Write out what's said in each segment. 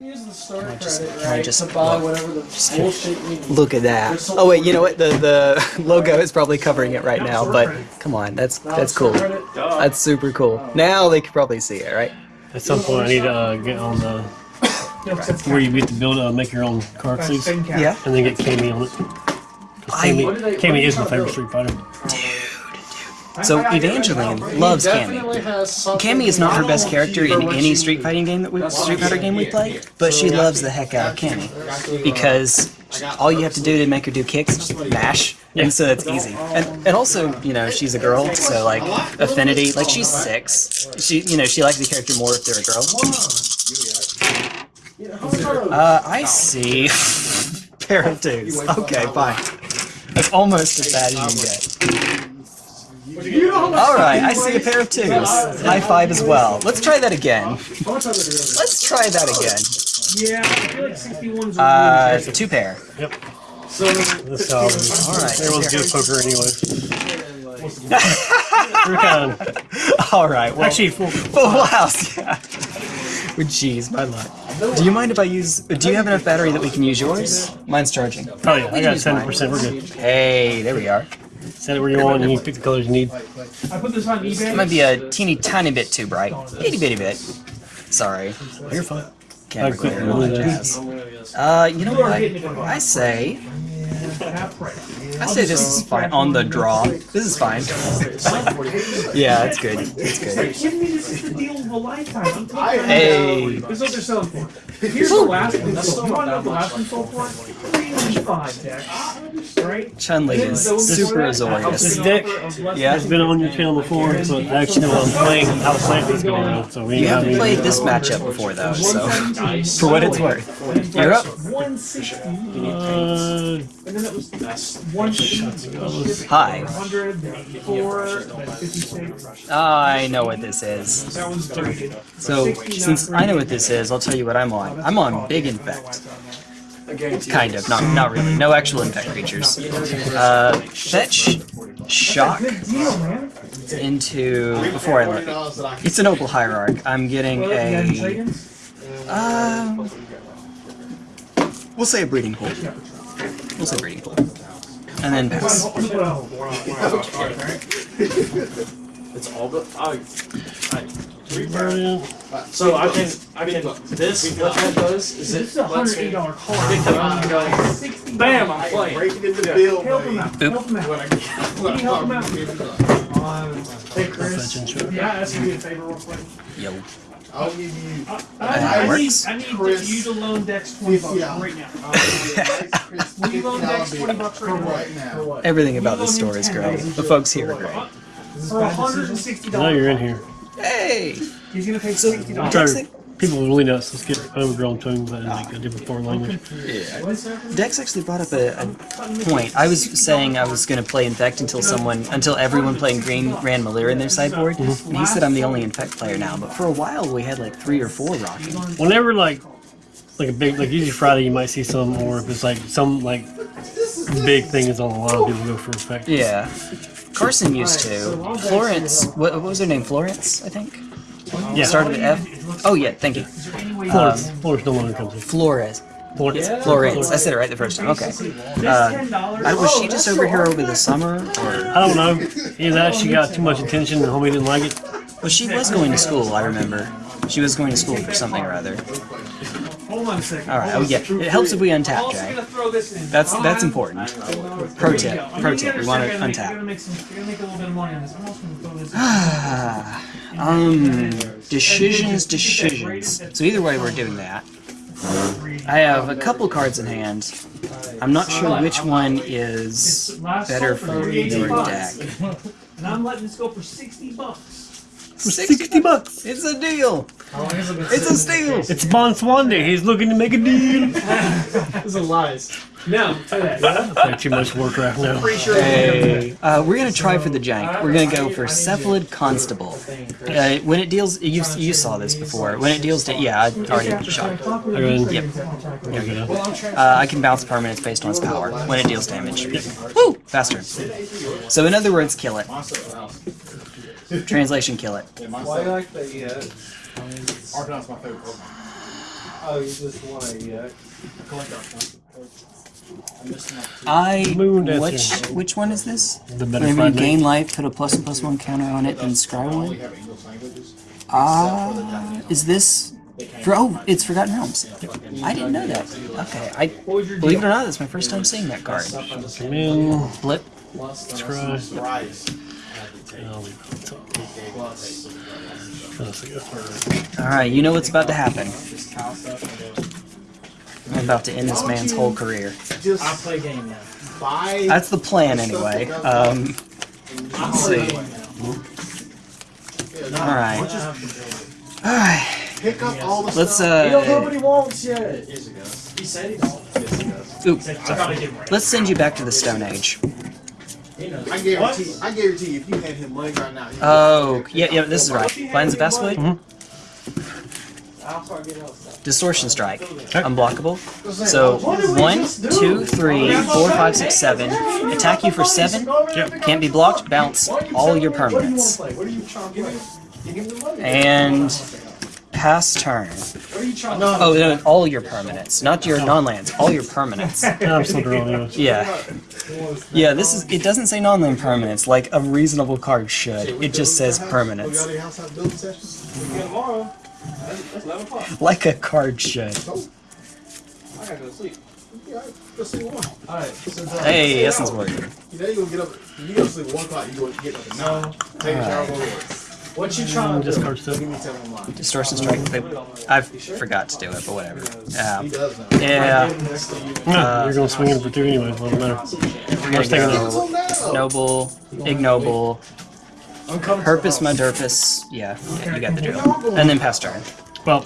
Use the store credit, just- can I just to buy look? whatever the bullshit you need. Look at that. Oh wait, you know what? The the logo is probably covering it right now, but come on, that's that's cool. That's super cool. Now they can probably see it, right? At some point, I need to uh, get on the where you get to build, uh, make your own card sleeves, and then get Cammy on it. I- Cammy, Cammy is my favorite Street Fighter. So Evangeline loves Cammy. definitely has something Cammy is not her best character in any Street. Fighting game that we Street Fighter game we play, but she loves the heck out of Cammy because all you have to do to make her do kicks is just mash, and so it's easy. And and also, you know, she's a girl, so like affinity, like she's six. She, you know, she likes the character more if they're a girl. Uh, I see. Pair of dudes. Okay, fine. That's almost as bad as you can get. Alright, I see a pair of twos. High five as well. Let's try that again. Let's try that again. Yeah, I feel like 61's Uh, two pair. Yep. So, That's how Alright. everyone's good at poker anyway. Of Alright, well, actually full. full house, yeah. Jeez, my luck. Do you mind if I use... Do you have enough battery that we can use yours? Mine's charging. Oh yeah, I got use seventy percent. We're good. Hey, there we are. Set it where you want, and you pick the colors you need. I put this on eBay. It might be a teeny tiny bit too bright. Itty bitty bit. Sorry. You're fine. Camera I quit glare and all that really jazz. Uh, you know what? I say... Half price. I say this is fine. On the draw. This is fine. yeah, it's good. It's good. Give me this is the deal of a lifetime. I'm telling you. Hey. This is what they're selling for. Here's the last one. You want to know the last one sold for? Three ninety five, Dex. Right? Chun-Li is super azorius. This Azorius. deck Yeah. has been on your channel before, so I actually know what I'm playing, how to play this game. So we You haven't any- played this matchup before though, so for what it's worth. You're up. Uh, And then it was one sixty. Hi. Hundred, four, then fifty-six. I know what this is. That one's three. So since I know what this is, I'll tell you what I'm on. I'm on Big Infect. Kind of, not not really. No actual infect creatures. Uh, fetch shock into before I look. It's an opal hierarch. I'm getting You got any a trade-ins? uh, we'll say a breeding pool. We'll say breeding pool, and then pass. Well, it's all but. I, uh, so I can, I can. This what that does is This is it a hundred lets eighty me pick card. them up and go. Sixty. Bam! I'm playing. Breaking into the bill, Help him out. Help him out. Can you help him out? Hey Chris. Fetch and shock. Yeah, ask me a favor real quick. Yo. I'll give you. I, I, I need. I need Chris. you to loan Dex twenty bucks Yeah. right now. Will you loan Dex 20 bucks right now? right now? Everything about this store is great. The folks here are great. For hundred and sixty Now you're in here. Hey. He's gonna pay sixty dollars. Sorry, people really nuts. Let's get overgrown tombs in like a different foreign language. Yeah. Dex actually brought up a, a point. I was saying I was going to play Infect until someone, until everyone playing Green ran Melira in their sideboard, mm-hmm. and he said I'm the only Infect player now. But for a while we had like three or four rocking. Whenever like like a big like usually Friday you might see some or if it's like some like big thing is on a lot of people go for effect. Yeah. Carson used to. Florence, what, what was her name? Florence, I think. Yeah. Started with F. Oh yeah, thank you. Florence, Florence no longer comes in. Flores. Florence. Florence. I said it right the first time. Okay. Uh, I, was she just over here over the summer, or I don't know. Either that she got too much attention and homie didn't like it. well, she was going to school. I remember. She was going to school for something or other. Hold on a second. All right. Oh yeah. It helps if we I'm untap, also Jay. gonna throw this in. That's Hold that's important. There Pro tip. Pro tip. We want to gonna make- You're untap. gonna make some. You're gonna make a little bit of money on this. I'm also gonna throw this. in. Ah, um, decisions, decisions. So either way, we're doing that. I have a couple cards in hand. I'm not sure which one is Last better for your deck. bucks. And I'm letting this go for sixty bucks. For 60 bucks. It's a deal. It's a steal. It's Bon Swan Day. He's looking to make a deal. This is lies. No, tell that. Yeah? Like too much Warcraft now. Sure. Hey. Uh, we're gonna try for the jank. We're gonna go for Cephalid Constable. Uh, when it deals, you, you saw this before. When it deals to, yeah, I already shot. I go in. Yep. Uh, I can bounce permanents based on its power when it deals damage. Woo! Faster. So in other words, kill it. Translation, kill it. Why you like the, uh, Arcanine's my favorite Pokemon. Oh, you just want to, yeah. I Moon Dancer. which which one is this? The better Whenever you gain meat. life, put a plus and plus one counter on it, then scry one. have Ah, is this for? Oh, it's Forgotten Realms. I didn't know that. Okay, I believe it or not, that's my first time seeing that card. Come in. Blip. Scry. Rice. I'll leave it on top. Let's see. All right, you know what's about to happen. I'm about to end this man's whole career. I'll play game now. That's the plan, anyway. Um, let's see. All right. All right. Pick up all the Let's uh. I right. Let's send you back to the Stone Age. He knows. I guarantee. I guarantee if you hand him money right now. he- Oh, yeah, yeah, this is right. Finds the best way. Mm-hmm. I'll start getting out stuff. Distortion Strike. Unblockable. So, one, two, three, four, five, six, seven. Attack you for seven. Can't be blocked. Bounce all your permanents. What are you trying to play? You give him the money. And pass turn. What are you trying Oh, no, all your permanents. Not your non-lands. All your permanents. I'm still drawing. Yeah. Yeah, this is. It doesn't say non-land permanents like a reasonable card should. It just says We got permanents. a house out building session. tomorrow? That's that's 11 o'clock. Like a card should. I gotta go sleep. Yeah, go see one. Alright, so Hey, Essence Warden. You know you gonna get up. You go to sleep one o'clock. You go get up at nine. Take a shower, go to work. What you um, trying to Just do? card stuff. Give me ten on mine. Distortion Strike. They, I forgot to do it, but whatever. He Yeah. does. Yeah. Yeah, you're going to swing in for two anyway. Doesn't matter. We're gonna it go now. Noble, Ignoble, Uncomfortable. Purpose Mudurpus. Yeah, yeah, you got the drill. And then pass turn. Well,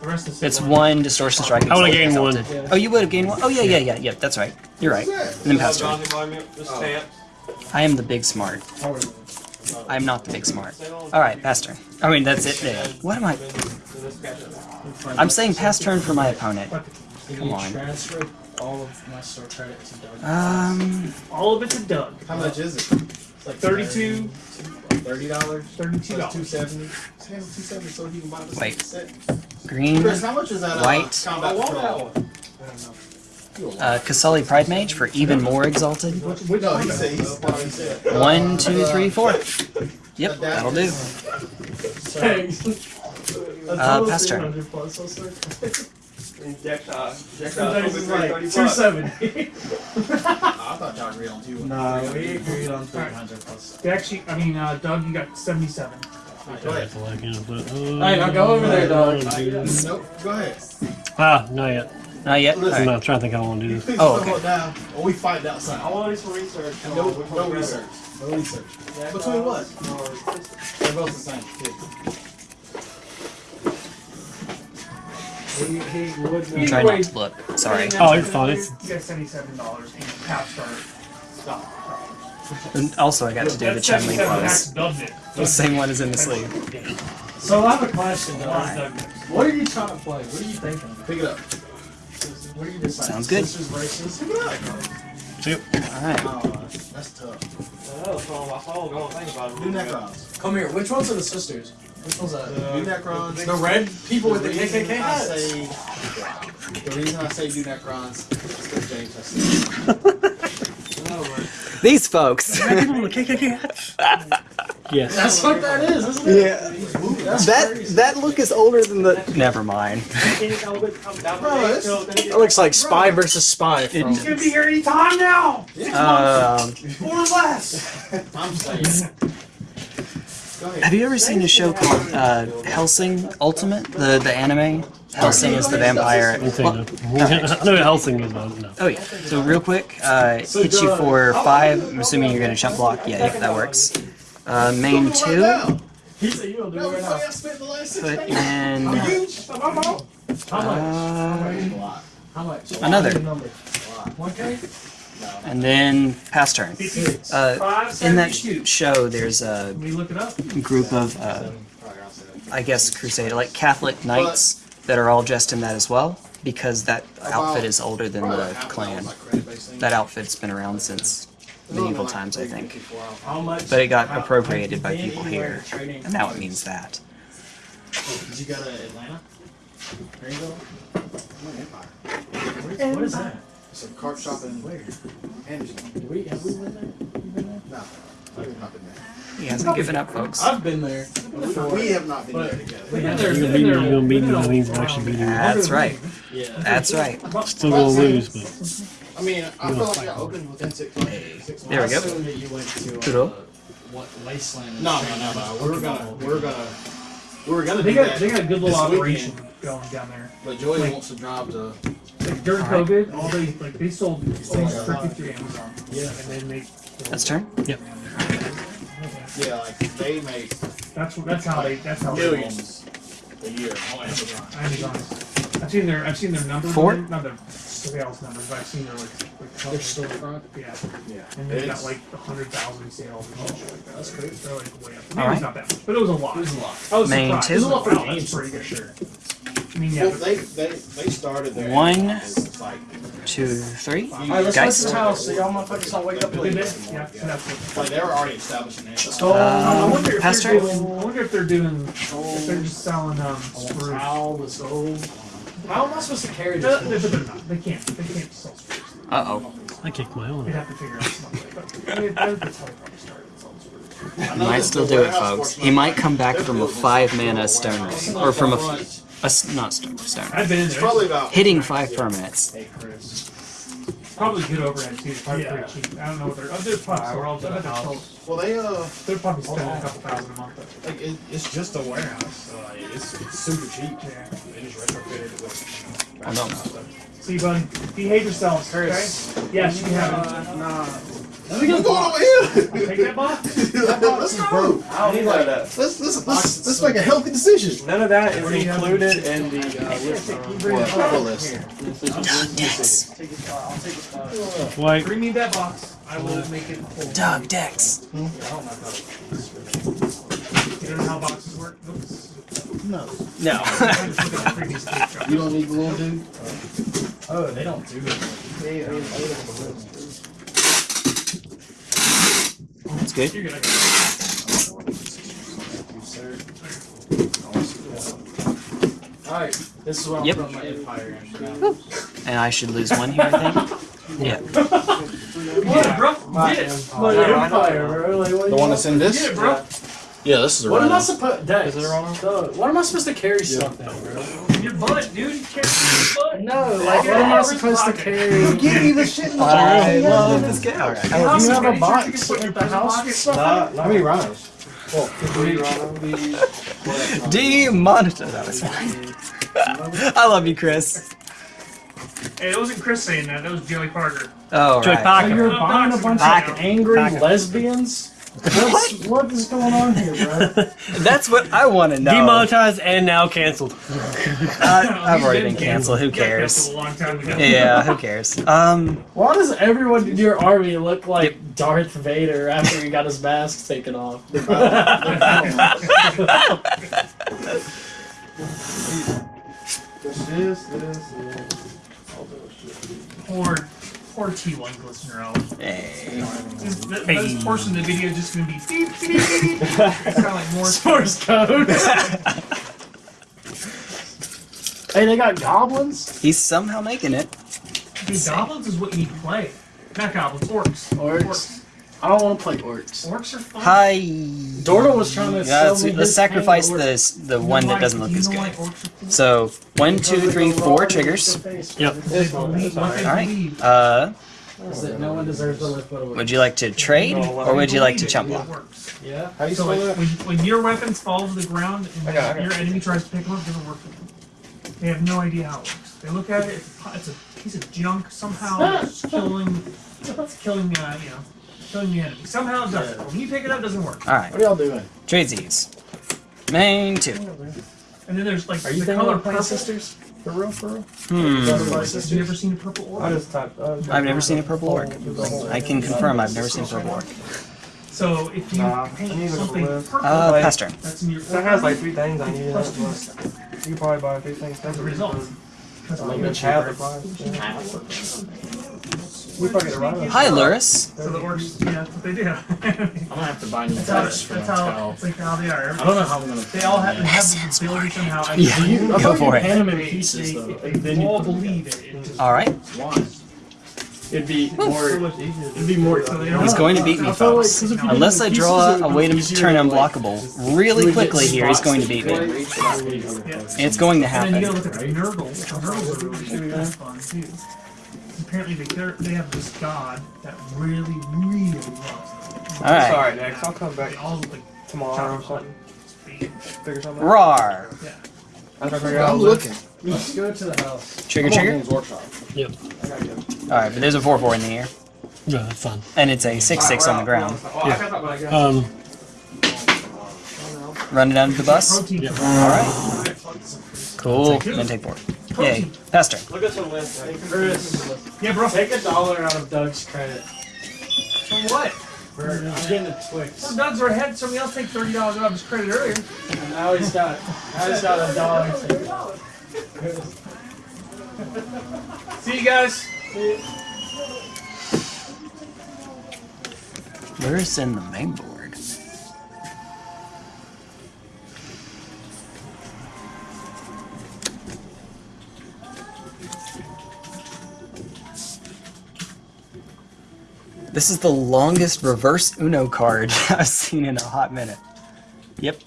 The rest of the It's one Distortion Strike. I would've gained one. Oh, you would have gained one? Oh, yeah, yeah, yeah, yeah, that's right. You're right. And then pass turn. Oh. I am the big smart. I am not the big smart. Alright, pass turn. I mean, that's it there. What am I? I'm saying pass turn for my opponent. Come on. transfer all of my store credit to Doug? Um, all of it to Doug. How much is it? It's like 32 Thirty dollars. Thirty-two Two dollars. seventy. Ten, two seventy, so he can buy the Wait. set. green, Chris, how much is that? Uh, White. combat I want patrol? that one. Uh, Qasali Pridemage for even more exalted. Which No, one? he said he's what he said. One, two, three, four. Yep, that'll do. Uh, pass turn. Sometimes it's like two seventy. I thought y'all agreed on two. No, we agreed on three hundred plus. Actually, I mean, uh, Doug, you got seventy-seven. Go ahead. that's all I can. But, Hey, now go over there, Doug. Nope. Go ahead. Ah, not yet. Not yet? Listen, I'm not trying to think how I want to do this. Oh, okay. down, or we fight outside. I want to do some research. No, no research. No research. Between what? They're both the same. He, he would. I'm trying not to look. Sorry. Oh, you're fine. It's- You got seventy-seven dollars in half star stuff. And also, I got to do the That's Chun Li 77 pose. Max Doug did. The same one as in the sleeve. So I have a question. Why? What are you trying to play? What are you thinking? Pick it up. What are you deciding? Sounds good. Sisters versus. See you. Alright. Oh, that's tough. Do Necrons. Come here. Which ones are the sisters? Which one's that? Do Necrons. The red people with the The reason KKK I hats. say, the reason I say do Necrons is because James has said. These folks. Yes. That's what that is, isn't it? yeah. That that look is older than the. Never mind. Bro, It looks like spy versus spy. From... It- gonna be here any time now, Um, or less. I'm saying. Have you ever seen a show called uh, Hellsing Ultimate? The the anime. Hellsing is the vampire. Well, no. I know Hellsing is, but no. Oh yeah. So real quick, uh, hit you for five. I'm assuming you're gonna jump block. Yeah, if that works. Uh, main two. He said you don't do No, it right now. y'all spent the last six Put days. in How much? uh, How much? Another. One K. and then pass turn. Uh, Five in that seventy-two. show, there's a look it up. group of, uh, I guess, crusader, like Catholic knights that are all dressed in that as well, because that outfit is older than the clan. That outfit's been around since medieval times, I think. But it got appropriated by people here, and now it means that. Did you go to Atlanta? Greenville? I'm in Empire. What is that? It's a cart shop in Where? Anderson. Do we, have we been there? You been there? No, I've not been there. He hasn't given up, folks. I've been there. We have not been But- there together. We had You're there. gonna beat me, you're gonna beat me, that means I'm actually beating you. That's right. Yeah. That's right. Still gonna lose, but I mean, I feel like I opened within six months. Six There we go. I assume that you went to uh, what Wasteland? No, no, no, no. We're gonna, we're gonna, we're gonna They do got that. they got a good little operation weekend. going down there. But Joey Like- wants to drive to. Like during Alright. COVID, all they like they sold things Oh, yeah. strictly through Amazon. Yeah. and they make. That's turn. Yep. Yeah, like they make That's what- that's how they that's how they millions a year on Amazon. Amazon. I've seen their I've seen their numbers. Four? on there, Not their sales numbers, but I've seen their like like Their storefront. Yeah, Yeah. and they've got like a hundred thousand sales and shit like that. That's crazy. They're like way up. Maybe Alright. it's not that much, but it was a lot. It was a lot. I was Main surprised. two. It was a lot for Wow, games, that's pretty good. Sure. I mean, yeah. Well, they they they started their One. Amazon business, like Two, three. Alright, let's Guys. go to the house so y'all motherfuckers don't wake up Did late. they? Yeah, so like they were already establishing Amazon. So, I Um, wonder if Pastor? they're doing. I wonder if they're doing. If they're just selling um. screws. how was old. How am I supposed to carry No, this? They're, they're not. They can't. They can't sell screws. Uh oh. I kicked my own. They'd have to figure out something. But I mean, that's that's how they probably started selling screws. He might still do it, folks. He might come back from a five some mana warehouse. stone It's or from a, that f- a s- not stone stone. I've been in It's there. probably about Hitting five permanents. Hey, Chris. Probably good overhead too. It's probably Yeah. pretty cheap. I don't know what they're. Oh, they're probably. Alright, we're all I bet they're, sold- well they uh they're probably spending a couple thousand a month. But, like it, it's just a warehouse. So like, it's, it's super cheap. yeah. They just retrofitted it with. You know, I don't know. stuff. See, buddy, behave yourselves, okay? Yes, you can have it. Nah. We're going over here. Take that box. Let's go. I don't need that. Let's let's let's, let's make a healthy decision. None of that is included in the uh, list. What, what list? Dex. Take it, I'll take it. White. Bring me that box. I will make it full. Doug Dex. You don't know how boxes work? Oops. No. No. I just looked at the previous tape shop. You don't need the little dude. oh, they don't do it. That's good. You're good. Alright, this is what I'm Yep. my empire in for now. And I should lose one here, I think. Yeah. What, bro? My Get it. empire. What, Yeah, your I know. empire, bro? Like, what The one that's in this? it, bro. Yeah, this is a What am I supposed Is it wrong? Doug, What am I supposed to carry stuff now, bro? Your butt, dude. You can't your butt. No, like what am I supposed to carry? Give me the shit in the I love this game. Alright. Oh, you have a box chance you can put at your the house pocket? with stuff? How many rhinos? Demonetized. That was fine. I love you, Chris. Hey, it wasn't Chris saying that. That was Joey Parker. Oh, Joey right. Oh, so you're buying a bunch Back- of angry back- lesbians? What's, what is going on here, bro? That's what I want to know. Demonetized and now canceled. Uh, I've already been been canceled. Who cares? canceled A long time ago. Yeah, who cares? Um, Why does everyone in your army look like Darth Vader after he got his mask taken off? This is, this is. Poor, poor T1 glistener elf. hey. This, th- this portion of the video is just gonna be beep, beep, beep, beep. Kind of like more. Source code. hey, they got goblins? He's somehow making it. Dude, goblins is what you need to play. Not goblins, orcs. Orcs. I don't want to play orcs. Orcs are fun. Hi. Dorna was trying to Yeah, sell let's, me let's sacrifice tank orc. this the You know one that doesn't look as good. orcs are cool? So one, two, three, four triggers. Yep. They believe what they All right. Uh, no one deserves to live but would you like to trade or would you like to chump block? It. Yeah. How you So like, when, when your weapons fall to the ground and I got it, I got your enemy tries to pick them up, it doesn't work for them. They have no idea how it works. They look at it, it's, a- it's a piece of junk. Somehow it's killing, it's killing, uh, you know, killing the enemy. Somehow it does it. But when you pick it up, it doesn't work. All right. What are y'all doing? Tradesies. Main two. And then there's like Are you the color of playing purple. sisters? For real, for real? Hmm. Have you never seen a purple orc? just typed. Uh, I've never seen a purple orc. I can confirm I've never seen a purple orc. So if you Nah, paint something live. purple, Uh, Like- pass turn. that's in your That has like three things I need. plus two you can probably buy three things. As a result. That's Like all a you chat Half the price. yeah. We probably get a. Hi, Lurrus. So the orcs, yeah, that's what they do. I'm gonna have to buy new that's how, for that's that how, towel. it's like how they are. I don't know how I'm gonna. They all have, they have the ability somehow. Yeah. You, I Go thought for you it. Pan them in pieces they, though. they, and then you all believe it. it All right. Why? It'd be more. It'd be more. So they don't- He's going to beat me, I felt like- folks. 'cause if you did Unless I draw a way to turn unblockable really quickly here, he's going to that beat you me. could reach without being other Yeah. folks. And it's going to And then you happen. Apparently they they're- have this god that really really loves them. Alright. Sorry, next. I'll come back They all look like tomorrow or something. Figure something out. Rawr. Yeah. I'll try to figure out. I'm looking. Let's go to the house. Trigger, I'm on trigger. Games Workshop. Yep. I gotta go. Alright, but there's a 4 4 in the air. Yeah, that's fine. And it's a 6 6 on the ground. Oh, I got that, but I guess. Um, Running down to the bus. Yeah. Alright. Cool. Then take 4. Yay. Pastor. Look at some list. Chris, Yeah, bro. take a dollar out of Doug's credit. For what? For I'm getting a Twix. Some Doug's already had somebody else take thirty dollars out of his credit earlier. And now he's got. Now he's got a dollar. See you guys. Where's in the main board? This is the longest reverse Uno card I've seen in a hot minute. Yep.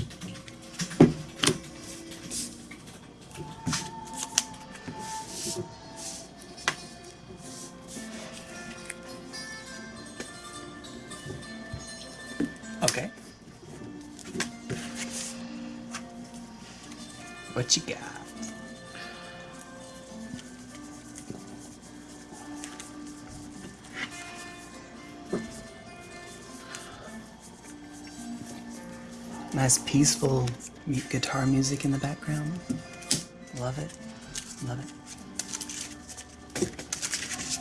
Peaceful guitar music in the background. Love it. Love it.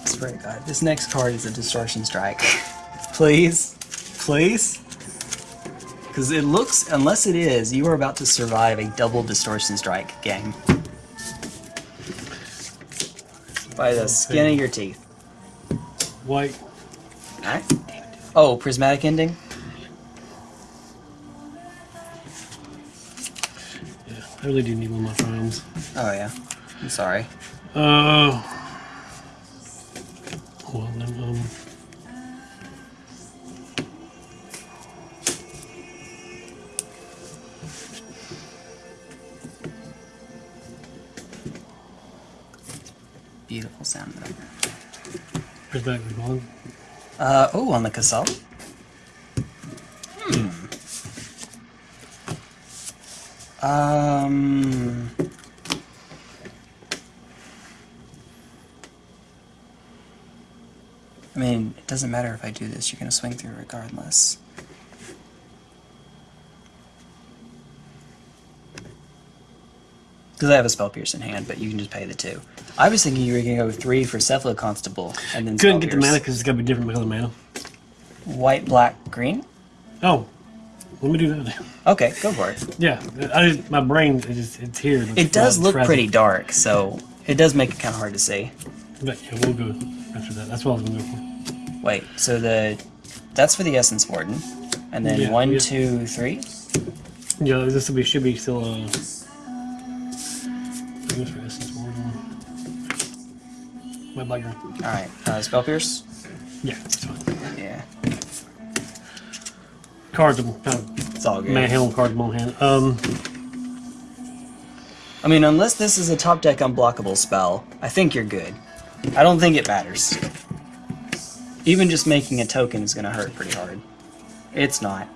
I swear to God, this next card is a distortion strike. Please. Please. Because it looks, unless it is, you are about to survive a double distortion strike game. By the skin of your teeth. white. Alright. Oh, prismatic ending? I really do need one of my frames. Oh, yeah. I'm sorry. Uh. Well, then, um. Beautiful sound. Prismatic Reborn. Uh, oh, on the Casal? Hmm. Um. I mean, it doesn't matter if I do this, you're gonna swing through regardless. Because I have a spell pierce in hand, but you can just pay the two. I was thinking you were gonna go three for Cephalid Constable and then Couldn't get the mana because it's got to be different color mana. White, black, green? Oh, let me do that. Okay, go for it. Yeah, I just, my brain is just it's here. It's It does look present. pretty dark, so it does make it kind of hard to see. But yeah, we'll go after that. That's what I was gonna go for. Wait, so the that's for the Essence Warden, and then Yeah, one, yeah. two, three. Yeah, this will be should be still uh. For essence warden. My black. All right, uh, spell pierce. Yeah, it's fine. Yeah, Cards, I'm kind of it's all good. manhandle my hand. Um, I mean, unless this is a top deck unblockable spell, I think you're good. I don't think it matters. Even just making a token is gonna hurt pretty hard. It's not.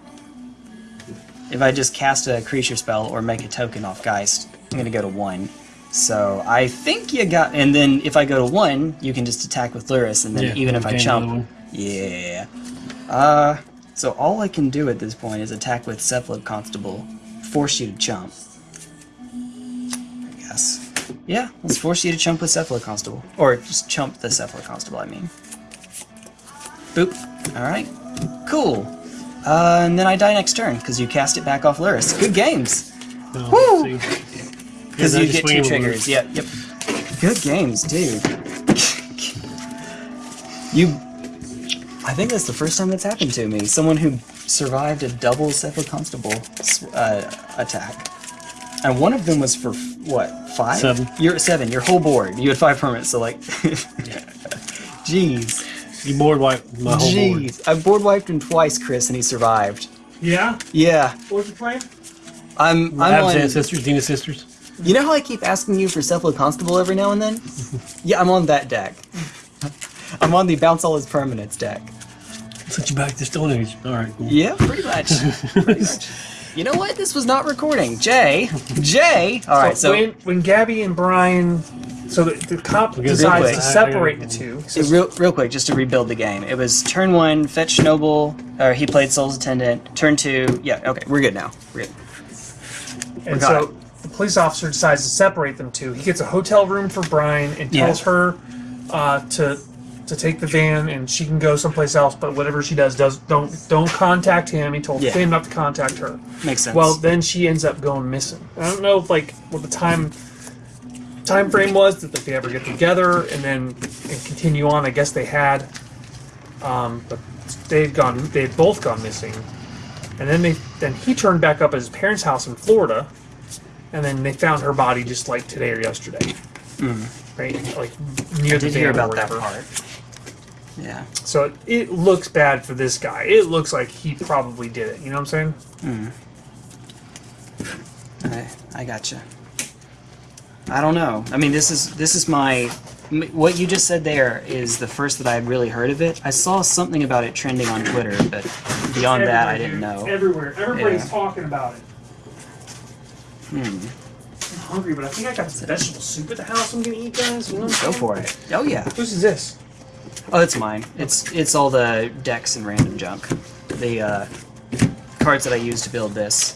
If I just cast a creature spell or make a token off Geist, I'm gonna go to one. So I think you got, and then if I go to one, you can just attack with Lurrus, and then yeah, even if I chump, yeah. Uh, so all I can do at this point is attack with Cephalid Constable, force you to chump. I guess. Yeah, let's force you to chump with Cephalid Constable. Or just chump the Cephalid Constable, I mean. Boop. Alright. Cool. Uh, and then I die next turn, because you cast it back off Lurrus. Good games! Oh, Woo! Because you get two triggers. Yep, yep. Good games, dude. You. I think that's the first time that's happened to me. Someone who survived a double Cephalid Constable uh, attack. And one of them was for, what, five? Seven. You're at seven. Your whole board. You had five permits, so like. Jeez. You board wipe my whole board. Jeez. I board wiped him twice, Chris, and he survived. Yeah. Yeah. What was you playing? I'm. I'm Ab's on. ancestors, Dina sisters. You know how I keep asking you for Cephalid Constable every now and then? yeah, I'm on that deck. I'm on the Bounce All His Permanents deck. Set you back to Stone Age. All right, cool. Yeah, pretty much. pretty much. You know what? This was not recording. Jay, Jay. All right, so when when Gabby and Brian, so the, the cop Okay, decides real to separate the two. he it- says, real, real quick, just to rebuild the game. It was turn one, fetch noble, or he played Soul's Attendant. Turn two, yeah, okay, we're good now. We're good. and got so the police officer decides to separate them two. He gets a hotel room for Brian and Yeah. tells her uh, to to take the van and she can go someplace else. But whatever she does, does don't don't contact him. He told Yeah. Finn not to contact her. Makes sense. Well, then she ends up going missing. I don't know, if like what the time time frame was that they ever get together and then and continue on. I guess they had, um, but they'd gone. They had both gone missing, and then they then he turned back up at his parents' house in Florida, and then they found her body just like today or yesterday, right? Like near I the did hear about that part. Yeah. So it, it looks bad for this guy. It looks like he probably did it. You know what I'm saying? I, I gotcha. I don't know. I mean, this is this is my what you just said there is the first that I had really heard of it. I saw something about it trending on Twitter, but beyond that, I didn't know. Everywhere. Everybody's Yeah. talking about it. Hmm. I'm hungry, but I think I got some vegetable soup at the house I'm gonna eat, guys. You know Go for it. Oh yeah. Whose is this? Oh, it's mine. It's it's all the decks and random junk. The uh, cards that I used to build this.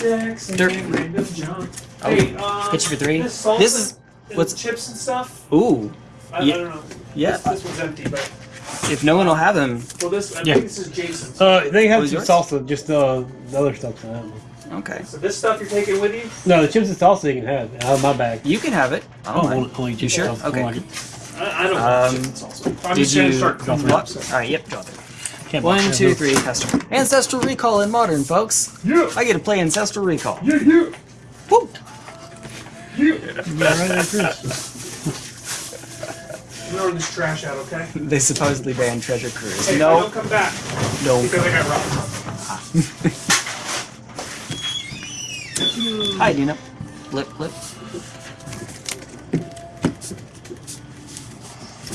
Dex and Dirt. random junk. Oh, Hey, um, hit you for three. This, salsa This is and what's- chips and stuff. ooh. I, Yeah. I don't know. Yeah. This, this one's empty, but If no one will have them, well, this I Yeah. think this is Jason's. Uh, they have some salsa, just uh, the other stuff's not. happening. okay. so this stuff you're taking with you? No, the chips and salsa you can have out of my bag. You can have it. I Oh, don't I'll, mind. I'll eat You sure? I'll- I'll Okay. Like it. I, I don't Um, want chips. I'm Did just gonna you? start cooking up. All right. Yep. Draw there. Can't One, two, no. three. Ancestral. Ancestral Recall in Modern, folks. Yeah. I get to play Ancestral Recall. Yeah. Yeah. Woo! Yeah. Right there, Chris. Throw this trash out, okay? They supposedly banned Treasure Cruise. Hey, no, don't come back no. because I got robbed. Hi, Dina. Flip, flip.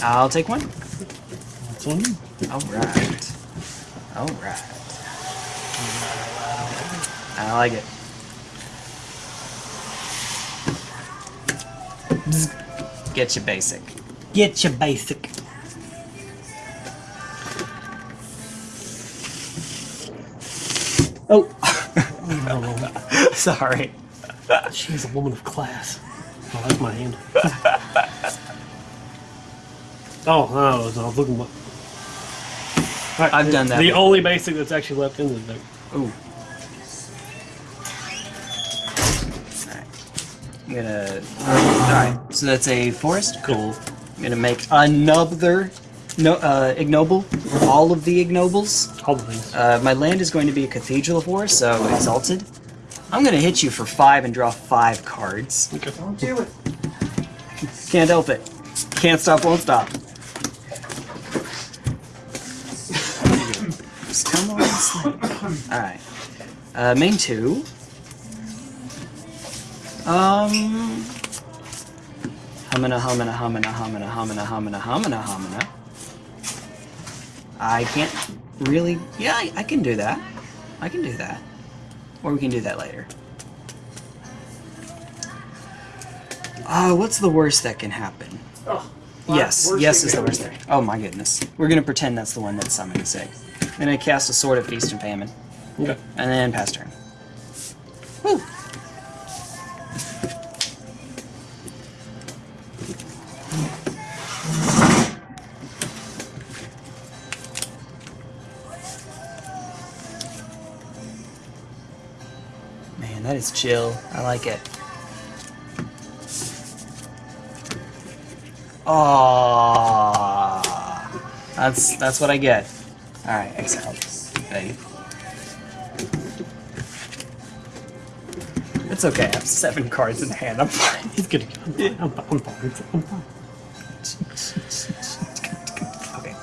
I'll take one. That's on you. All right. All right. I like it. Get your basic. Get your basic. Oh. Sorry. She's a woman of class. Oh, that's my hand. oh, no, I was, I was looking. What... Alright, I've done that The before. only basic that's actually left in the deck. Ooh. Alright. I'm gonna. Alright, so that's a forest? Cool. I'm gonna make another no, uh, ignoble. All of the ignobles. All the things. Uh, my land is going to be a cathedral forest, so exalted. I'm gonna hit you for five and draw five cards. Okay. Don't do it. Can't help it. Can't stop, won't stop. Just come on, slide. Alright. Uh, main two. Um. Humana, humana, humana, humana, humana, humana, humana, humana. I can't really. Yeah, I, I can do that. I can do that. Or we can do that later. Uh, what's the worst that can happen? Oh, Yes, yes is the worst thing. Oh my goodness. We're gonna pretend that's the one that's summoning sick. I'm gonna cast a Sword of Feast and Famine. Okay. And then pass turn. Woo! Man, that is chill. I like it. Aww. That's that's what I get. All right, exile. Ready. It's okay. I have seven cards in hand. I'm fine. He's good. I'm fine. I'm fine. I'm fine. I'm fine. Okay.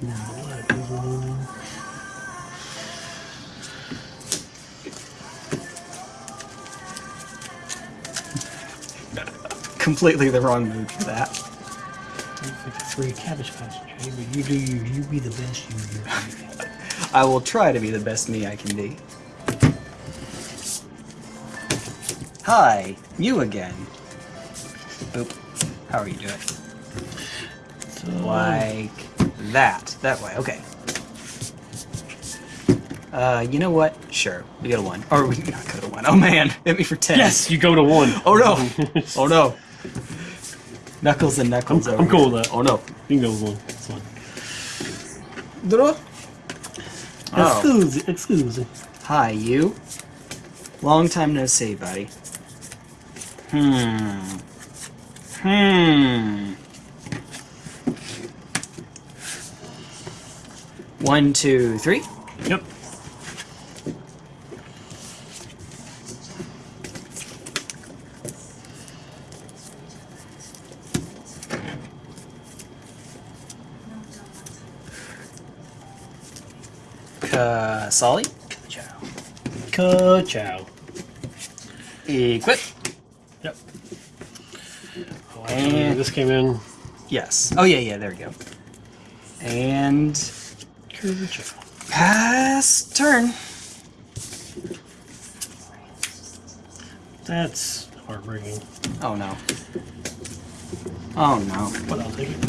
Now what is on? Completely the wrong mood for that. It's like a free cabbage patch, but you do you. You be the best you do. I will try to be the best me I can be. Hi, you again. Boop. How are you doing? So, Like that. That way. Okay. Uh, you know what? Sure. We go to one. Or we not go to one. Oh man, hit me for ten. Yes, you go to one. Oh no. oh no. Knuckles and knuckles. I'm over cool with that. Oh no. You can go with one. It's fine. Oh. Excuse, excuse. Hi, you. Long time no see, buddy. Hmm. Hmm. One, two, three. Yep. Qasali. Ka-chow. Equip. Yep. Oh, actually, this came in. Yes. Oh yeah, yeah. There we go. And Ka-chow. pass turn. That's heartbreaking. Oh no. Oh no. But I'll take it.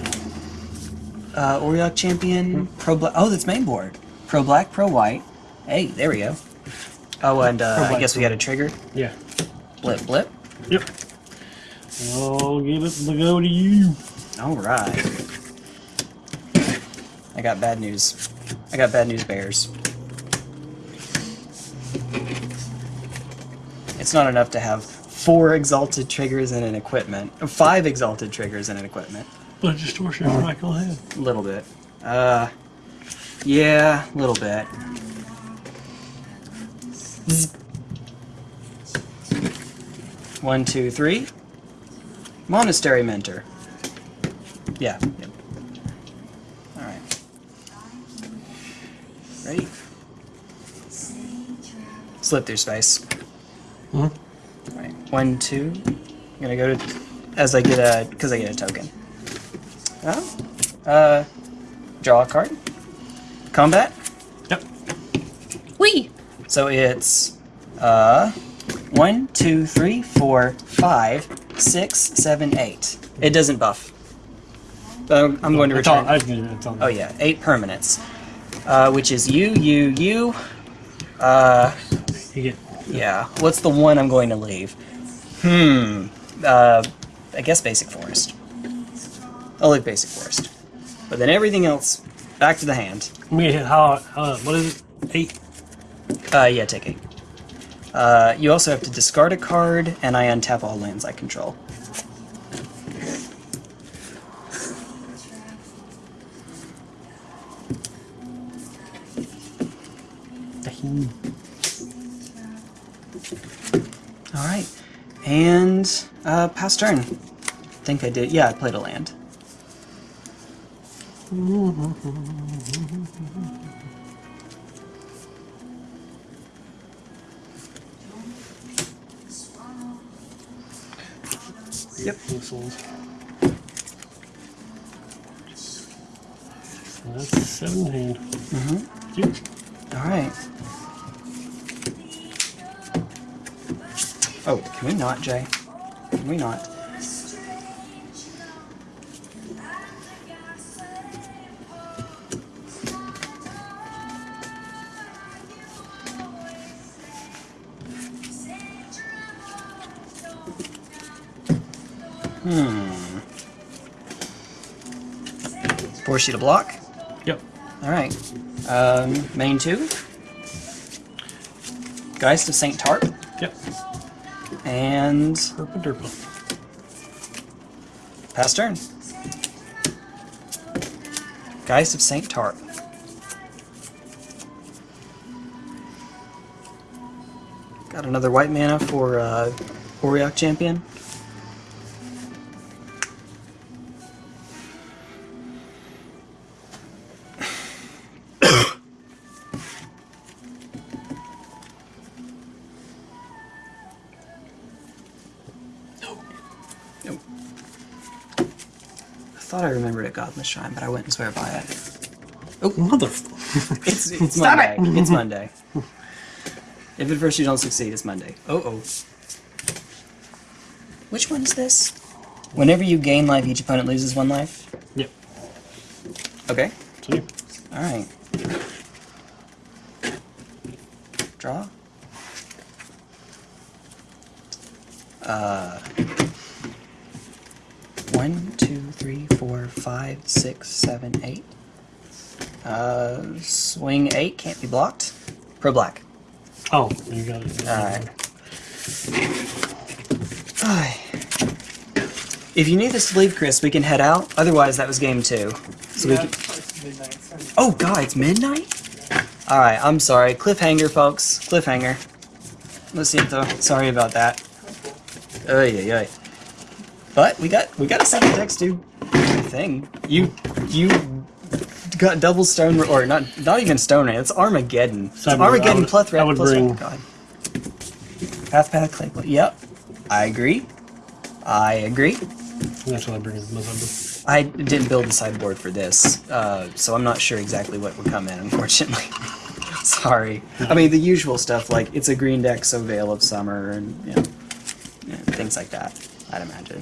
Uh, Auriok champion, pro black. Oh, that's main board. Pro black, pro white. Hey, there we go. Oh, and uh, I guess we got a trigger. Yeah. Blip, blip. Yep. I'll give it the go to you. All right. I got bad news. I got bad news bears. It's not enough to have four exalted triggers and an equipment. Five exalted triggers and an equipment. But distortion right go. A little bit. Uh, yeah, a little bit. One, two, three. Monastery mentor. Yeah. Yep. All right. Ready? Slip through space. Mhm. All right. One, two. I'm gonna go to as I get a because I get a token. Oh. Uh, draw a card. Combat. So it's uh one, two, three, four, five, six, seven, eight. It doesn't buff. Um, I'm going to all- return. I Oh yeah, eight permanents, uh, which is you, you, you. Uh, You get yeah. What's the one I'm going to leave? Hmm. Uh, I guess basic forest. I'll leave basic forest, but then everything else back to the hand. me how uh, what is it? Eight. Uh, yeah, take eight. Uh, you also have to discard a card, and I untap all lands I control. All right, and uh, pass turn. I think I did. Yeah, I played a land. Yep. Missiles. So that's seventeen. Mm-hmm. Yep. All right. Oh, can we not, Jay? Can we not? Force you to block. Yep. All right. Um, main two. Geist of Saint Traft Yep. and Durple. Pass turn. Geist of Saint Traft. Got another white mana for uh, Auriok Champion. Thought I remembered it Godless Shrine, but I wouldn't swear by it. Mother. It's, it's Stop Monday. It's Monday. If at first you don't succeed, it's Monday. Oh oh. Which one is this? Whenever you gain life, each opponent loses one life. Yep. Okay. See? All right. Draw. Uh. One, two, three, four, five, six, seven, eight. Uh, swing eight can't be blocked. Pro black. Oh, you got it. Alright. If you need this to leave, Chris, we can head out. Otherwise, that was game two. So we can... it's midnight. It's- Oh god, it's midnight? Alright, I'm sorry. Cliffhanger, folks. Cliffhanger. Let's see though. Sorry about that. Oy, oy, oy. But we got we got a second text do a thing. You you got double stone or not not even stone it's Armageddon. It's Armageddon would- plus plus bring- God. Path path clay. Yep. I agree. I agree. That's what I bring Mozambique. I didn't build the sideboard for this, uh, so I'm not sure exactly what would come in, unfortunately. Sorry. I mean, the usual stuff, like, it's a green deck, so Veil of Summer, and, you know, things like that, I'd imagine.